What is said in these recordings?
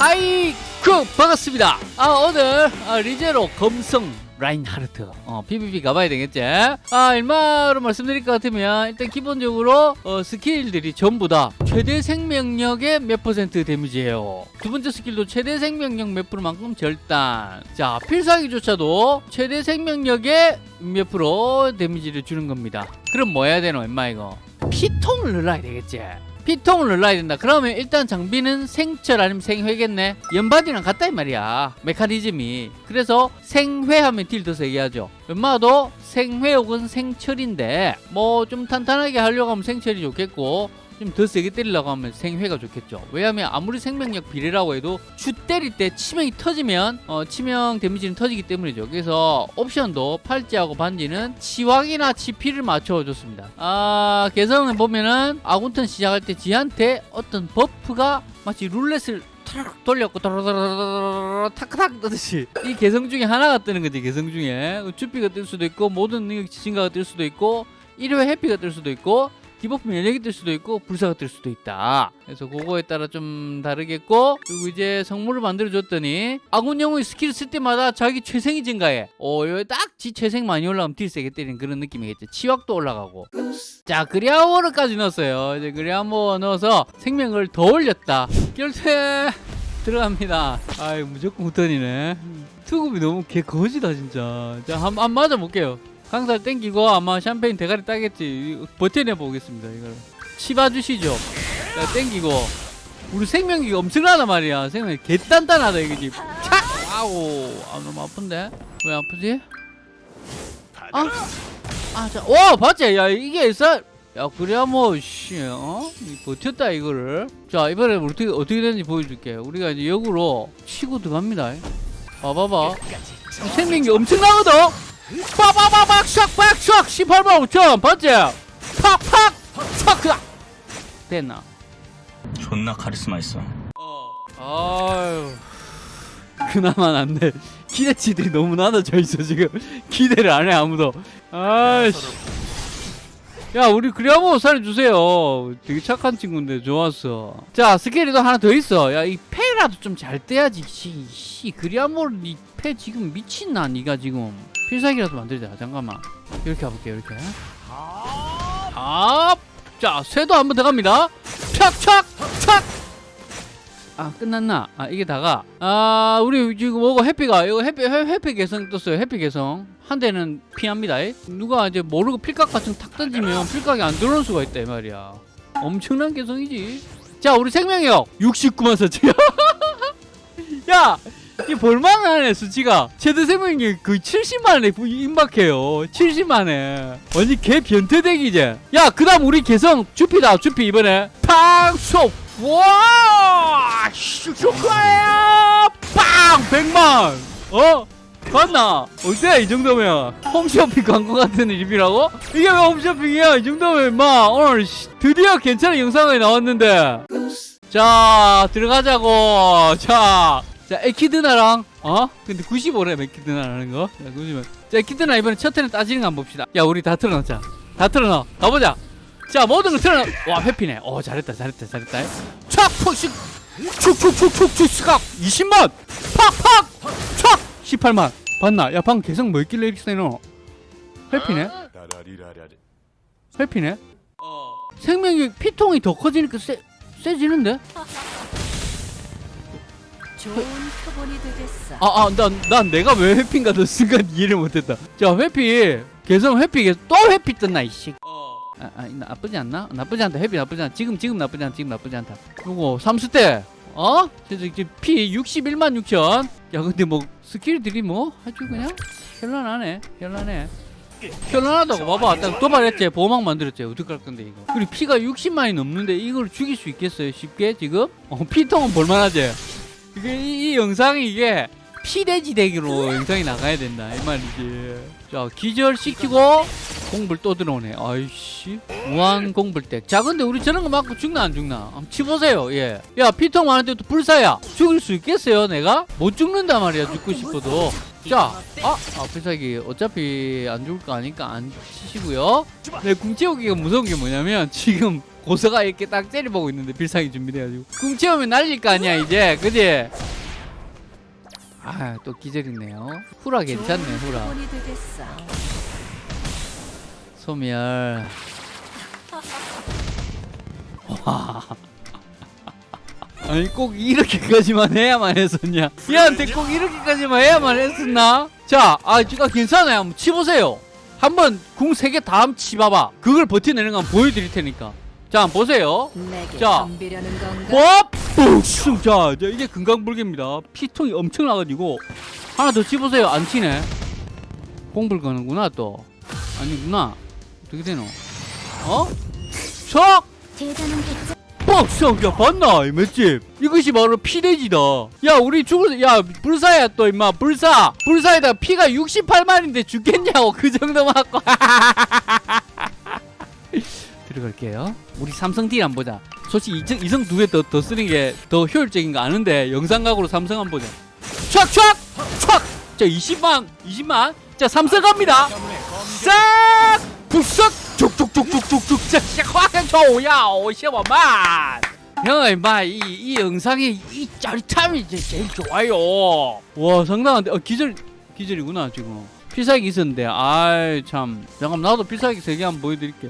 하이쿠 반갑습니다. 아 오늘 아, 리제로 검성 라인하르트. 어, PVP 가봐야 되겠지? 아 일마로 말씀드릴 것 같으면 일단 기본적으로 어, 스킬들이 전부 다 최대 생명력의 몇 퍼센트 데미지예요. 두 번째 스킬도 최대 생명력 몇 프로만큼 절단. 자 필살기조차도 최대 생명력의 몇 프로 데미지를 주는 겁니다. 그럼 뭐 해야 되노 임마 이거? 피통을 늘려야 되겠지 피통을 늘려야 된다. 그러면 일단 장비는 생철 아니면 생회겠네. 연바디랑 같다 이 말이야. 메커니즘이. 그래서 생회하면 딜 더 세게 하죠. 웬만해도 생회 혹은 생철인데 뭐 좀 탄탄하게 하려고 하면 생철이 좋겠고 좀 더 세게 때리려고 하면 생회가 좋겠죠. 왜냐하면 아무리 생명력 비례라고 해도 주 때릴 때 치명이 터지면 어, 치명 데미지는 터지기 때문이죠. 그래서 옵션도 팔찌하고 반지는 치왕이나 치피를 맞춰줬습니다. 아 개성을 보면은 아군턴 시작할 때 지한테 어떤 buff가 마치 룰렛을 타락 돌렸고 탁탁 뜨듯이 이 개성 중에 하나가 뜨는 거지 개성 중에. 주피가 뜰 수도 있고 모든 능력 지진가가 뜰 수도 있고 1회 해피가 뜰 수도 있고 디버프 면역이 뜰 수도 있고 불사가 뜰 수도 있다. 그래서 그거에 따라 좀 다르겠고 그리고 이제 성물을 만들어 줬더니 아군 영웅이 스킬을 쓸 때마다 자기 최생이 증가해. 어 딱지 최생 많이 올라가면 딜 세게 때리는 그런 느낌이겠지 치확도 올라가고. 자 그리아워르까지 넣었어요. 이제 그리아워 넣어서 생명을 더 올렸다. 결퇴 들어갑니다. 아이 무조건 후턴이네. 투급이 너무 개 거지다 진짜. 자 한번 맞아볼게요 강살 땡기고 아마 샴페인 대가리 따겠지. 버텨내 보겠습니다 이걸. 치봐주시죠. 자 땡기고. 우리 생명이 엄청나단 말이야. 생명이 개단단하다 이거지 착! 아우 아 너무 아픈데? 왜 아프지? 아? 아자 와 봤지? 야 이게 있어 야 그래야 뭐씨 어? 버텼다 이거를. 자 이번에 어떻게 어떻게 되는지 보여줄게. 우리가 이제 역으로 치고 들어갑니다. 봐봐봐. 생명이 엄청나거든 빠바바박 샥박샥! 18만 5천 봤지? 팍팍! 촥 됐나? 존나 카리스마 있어. 아유. 그나마 낫네 기대치들이 너무 낮아져 있어 지금. 기대를 안 해 아무도. 아이씨. 야 우리 그래야뭐 살려주세요. 되게 착한 친구인데 좋았어. 자 스케일도 하나 더 있어. 야이 패라도 좀 잘 떼야지. 씨, 씨 그래야뭐 이패 지금 미친나 니가 지금. 필살기라도 만들자. 잠깐만. 이렇게 가볼게요 이렇게. 아 자 쇠도 한번더 갑니다. 촥촥 촥 아 끝났나? 아 이게 다가. 아 우리 지금 뭐고 해피가 이거 해피 해- 해피 개성 떴어요 해피 개성. 한 대는 피합니다. 이. 누가 이제 모르고 필각 같은 거탁 던지면 필각이 안 들어올 수가 있다 이 말이야. 엄청난 개성이지 자 우리 생명력 69만 4천 야! 이 볼만하네 수치가. 최대 생명력이 거의 70만원에 임박해요. 70만에. 완전 개 변태대기 이제. 야그 다음 우리 개성 주피다 주피 이번에. 팡쏙. 와 슈슈카야 빵 100만. 어? 봤나? 어때 이 정도면? 홈쇼핑 광고 같은 리뷰라고? 이게 왜 홈쇼핑이야? 이 정도면 마. 오늘 씨, 드디어 괜찮은 영상이 나왔는데. 자 들어가자고. 자, 자 에키드나랑 어? 근데 95래 에키드나라는 거? 자, 90은 자 에키드나 이번에 첫 회는 따지는 거 한번 봅시다. 야 우리 다 틀어놓자. 다 틀어넣어 가보자. 자 모든 걸 틀어넣어 와 회피네. 어 잘했다 잘했다 잘했다. 촥 푸식 축축축축축 스각 20만. 팍팍. 촥 18만 봤나 야 방금 개성 뭐 있길래 이렇게 세노 회피네 회피네 생명이 피통이 더 커지니까 세, 세지는데 좋은 표본이 되겠어. 아, 아, 난, 난 내가 왜 회피인가 도 순간 이해를 못했다. 자, 회피. 개성 회피, 또 회피 떴나, 이씨. 아, 아, 나쁘지 않나? 나쁘지 않다. 회피 나쁘지 않다. 지금, 지금 나쁘지 않다. 지금 나쁘지 않다. 요거, 삼수 때. 어? 지금 피 61만 6천. 야, 근데 뭐, 스킬들이 뭐, 아주 그냥, 현란하네. 현란해. 현란하다고 봐봐. 딱 도발했지. 보호막 만들었지. 어떡할 건데, 이거. 그리고 피가 60만이 넘는데 이걸 죽일 수 있겠어요? 쉽게, 지금? 어, 피통은 볼만하지? 이게 이, 이 영상이 이게 피돼지 대기로 영상이 나가야 된다 이 말이지 자 기절시키고 공불 또 들어오네 아이씨 무한 공불대 자 근데 우리 저런 거 맞고 죽나 안 죽나? 한번 치보세요 예 야 피통 많은데 또 불사야 죽일 수 있겠어요 내가? 못 죽는단 말이야 죽고 싶어도. 자, 아, 아, 필살기 어차피 안 죽을 거 아니까 안 치시고요. 네, 궁채우기가 무서운 게 뭐냐면 지금 고서가 이렇게 딱 째려보고 있는데 필살기 준비돼가지고. 궁 채우면 날릴 거 아니야 이제. 그지? 아 또 기절이네요. 후라 괜찮네 후라. 소멸 와 아니 꼭 이렇게까지만 해야만 했었냐 얘한테 꼭 이렇게까지만 해야만 했었나 자 아, 지금 괜찮아요 한번 치보세요 한번 궁세개다 한번 치봐봐 그걸 거 한번 보여드릴 테니까 자 한번 보세요 자. 뿡! 자, 자, 이게 금강불개입니다. 피통이 엄청 나가지고 하나 더 치보세요. 안 치네. 공불 거는구나 또. 아니구나. 어떻게 되노? 어? 척! 대단한 게 뻑! 야 봤나? 이 맷집. 이것이 바로 피돼지다. 야 우리 죽을 야 불사야 또 임마 불사. 불사에다 피가 68만인데 죽겠냐고 그 정도 맞고. 들어갈게요. 우리 삼성 딜 한번 보자. 솔직히 이성, 이성 두 개 더 더 쓰는 게 더 효율적인 거 아는데 영상각으로 삼성 한번 보자. 촥! 촥! 촥! 자 20만 20만 자 삼성 갑니다. 싹! 북석! 족족족족족족 자 화가 좋야 오시오만 형 임마 이, 이 영상의 이 짜릿함이 이제 제일 좋아요 와 상당한데 어 기절 기절이구나 지금. 필살기 있었는데. 아이 참. 잠깐 나도 필살기 세개 한번 보여드릴게.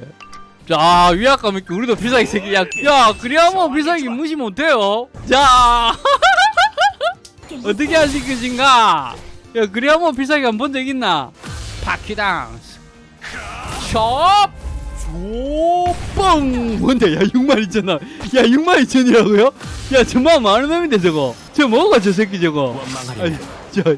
자 위압감 있게 우리도 필살기 세개. 야, 야 그래야뭐 필살기 무시 못해요. 자. 어떻게 하실 것인가? 야 그래야 뭐 필살기 한 번 적 있나? 바퀴당스 숍! 조뻥! 뭔데? 야 6만 2천 원. 야 6만 2천이라고요? 야 정말 많은 놈인데 저거. 저 뭐가 저 새끼 저거. 아니 저, 저.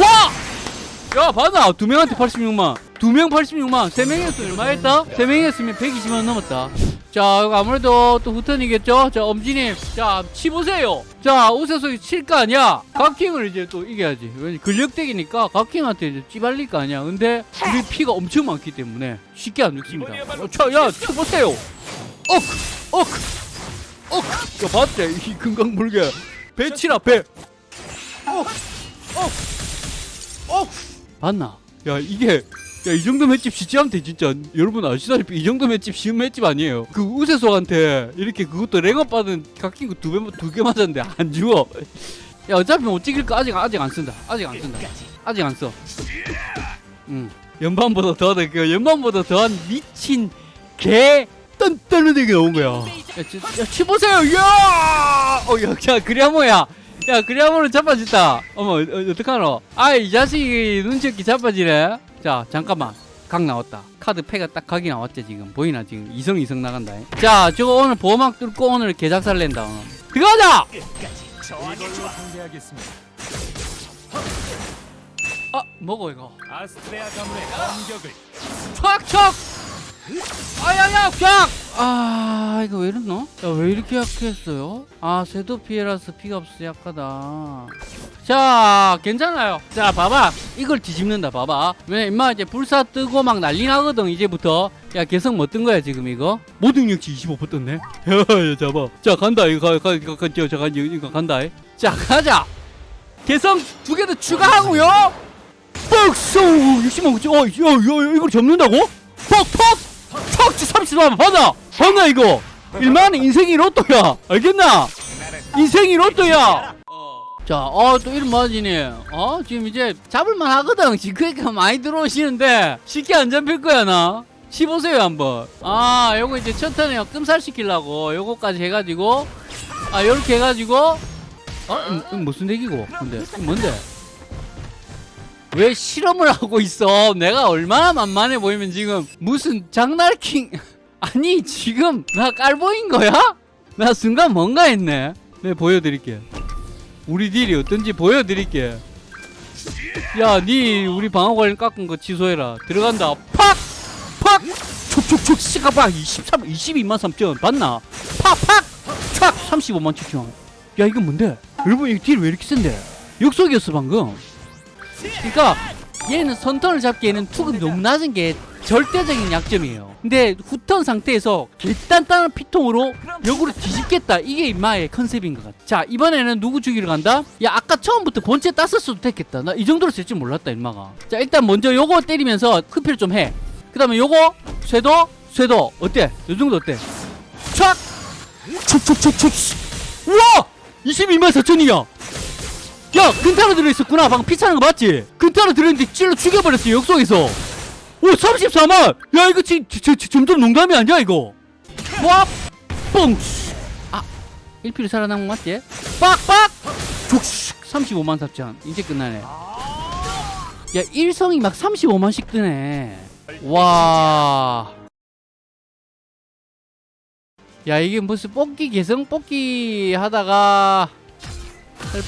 와! 야 봤나? 두 명한테 86만. 두 명 86만. 세 명이었으면 얼마 했다? 세 명이었으면 120만 원 넘었다. 자 아무래도 또 후턴이겠죠? 자 엄지님 자 치보세요. 자 우세속이 칠 거 아니야? 각킹을 이제 또 이겨야지. 왜냐 근력덱이니까 각킹한테 이제 찌발릴 거 아니야. 근데 우리 피가 엄청 많기 때문에 쉽게 안 죽습니다. 어, 자, 야 쳐보세요. 억! 억! 억! 야 봤지? 이 금강불개. 배 치라 배. 억! 억! 억! 봤나? 야 이게 야 이 정도 맷집 진짜한테 진짜. 여러분 아시다시피 이 정도 맷집 쉬운 맷집 아니에요. 그 우세소한테 이렇게 그것도 랭업 받은 깎인 거두 배 두개 맞았는데 안 죽어 야 어차피 못 찍을 거 아직 아직 안 쓴다. 아직 안 쓴다. 아직 안 써. 응. 연반보다 더하다 그 연반보다 더한 미친 개 딴딴하게 나온 거야. 야, 치, 야 치보세요. 야! 어, 야, 야, 그리아모야. 야, 그리아모를 잡아줬다. 어머, 어, 어떡하노? 아, 이 자식이 눈치 없게 잡아지네. 자, 잠깐만. 각 나왔다. 카드 패가 딱 각이 나왔지, 지금. 보이나, 지금. 이성, 이성 나간다. 자, 저거 오늘 보호막 뚫고 오늘 개작살 낸다. 오늘. 들어가자! 아, 뭐고, 이거? 아스트레아 가문의 공격을 척척 아야야 쫙! 아 이거 왜 이랬노? 야왜 이렇게 약했어요? 아 쇄도 피해라서 피가 없어 약하다. 자 괜찮아요. 자 봐봐. 이걸 뒤집는다 봐봐. 왜 임마 이제 불사 뜨고 막 난리 나거든 이제부터. 야 개성 뭐뜬 거야 지금 이거? 모든 능력치 25% 떴네. 야 잡아. 자 간다. 이거 가, 가, 가, 가, 저, 저, 가, 이거 간다. 자 가자. 개성 두 개 더 추가하고요. 뻑쏘! 60만 9천. 어, 야, 야, 이걸 접는다고? 퍽 퍽 척 30만 받아 받나 이거 1만 인생이 로또야 알겠나? 인생이 로또야 자, 어, 또 이런 맞이네. 어, 지금 이제 잡을만 하거든. 지금 그러니까 많이 들어오시는데 쉽게 안 잡힐 거야, 나. 씹보세요 한번. 아, 요거 이제 첫 턴에 끔살 시키려고 요거까지 해가지고, 아, 요렇게 해가지고, 어, 음, 음, 무슨 얘기고? 근데, 뭔데? 왜 실험을 하고 있어? 내가 얼마나 만만해 보이면 지금 무슨 장날킹 아니 지금 나 깔보인 거야? 나 순간 뭔가 했네. 네 보여드릴게. 우리 딜이 어떤지 보여드릴게. 야, 니 우리 방어 관련 깎은 거 취소해라. 들어간다. 팍! 팍! 촉촉촉 시가박 23, 22만 3천 봤나? 팍! 팍! 촥! 35만 7천 야, 이거 뭔데? 여러분, 이 딜 왜 이렇게 센데? 역속이었어, 방금. 그러니까 얘는 선턴을 잡기에는 투급이 너무 낮은 게 절대적인 약점이에요. 근데 후턴 상태에서 길단단한 피통으로 역으로 뒤집겠다. 이게 임마의 컨셉인 것 같아. 자 이번에는 누구 죽이러 간다? 야 아까 처음부터 본체 땄었어도 됐겠다. 나 이 정도로 쓸 줄 몰랐다 임마가. 자 일단 먼저 요거 때리면서 흡혈 좀 해. 그 다음에 요거 쇄도 쇄도 어때? 요 정도 어때? 촥! 촉촉촉촉 우와! 22만 4천이야 야 근타로 들어있었구나 방금 피 차는 거 맞지? 근타로 들어있는데 찔러 죽여버렸어 역속에서 오 34만 야 이거 지, 지, 지, 점점 농담이 아니야 이거? 와 뽕! 아 1피로 살아남은 거 맞지? 빡빡! 족슉 35만 4천 이제 끝나네. 야 일성이 막 35만씩 뜨네. 와. 야 이게 무슨 뽑기 개성 뽑기 하다가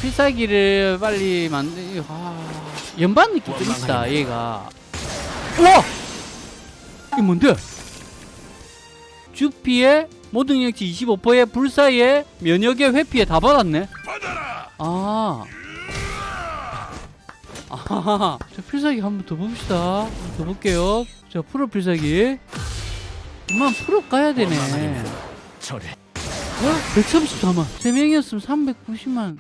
필살기를 빨리 만들 아, 연반 느낌 좀 있다 얘가 와 이게 뭔데 주피에 모든 능력치 25%에 불사에 면역에 회피에 다 받았네 아 아하하. 자, 필살기 한번 더 봅시다. 더 볼게요. 자, 프로 필살기. 그만 프로 가야 되네. 어? 134만. 3명이었으면 390만.